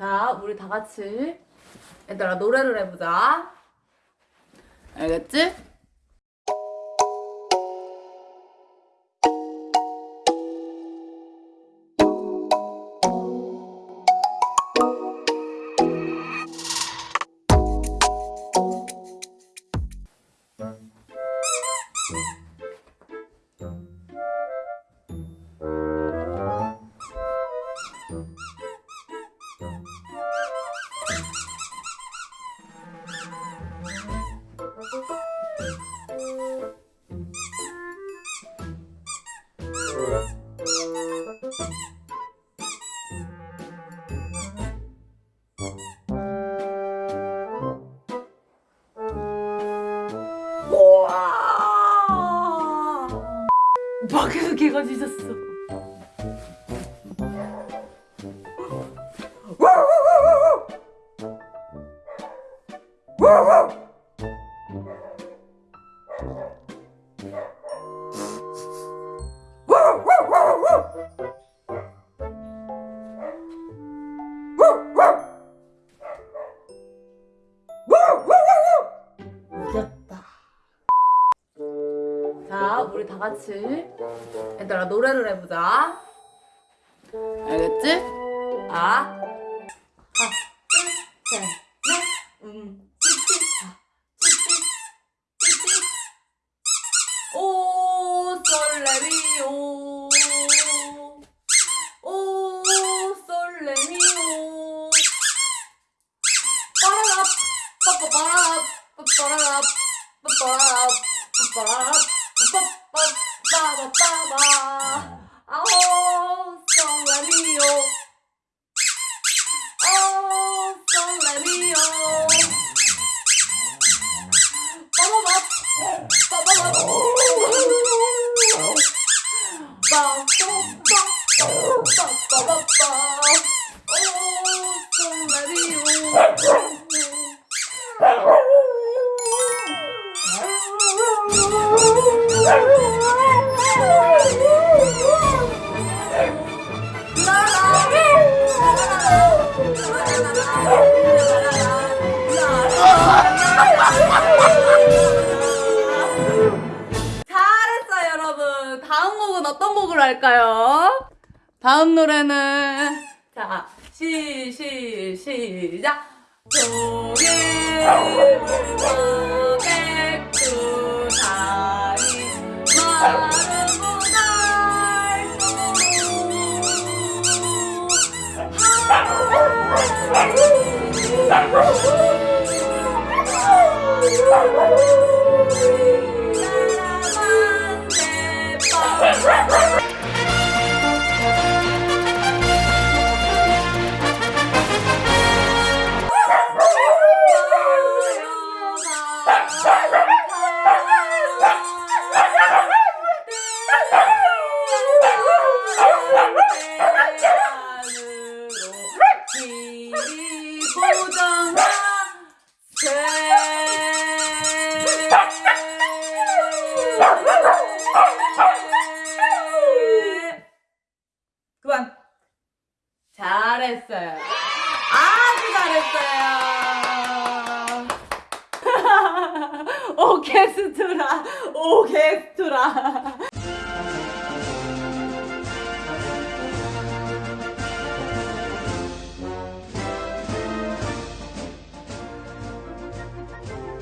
자, 우리 다 같이 얘들아 노래를 해보자. 알겠지? 우와! 밖에서 개가 짖었어. 이겼다. 자, 우리 다 같이 얘들아 노래를 해보자. 알겠지? 아, 음. 오, 솔레미오. 오, Oh, 곡으로 할까요? 다음 노래는 자 시, 시, 시작. 조개 물고 백두산이. 마르고 보정하 그만. 잘했어요. 아주 잘했어요. 오케스트라. 오케스트라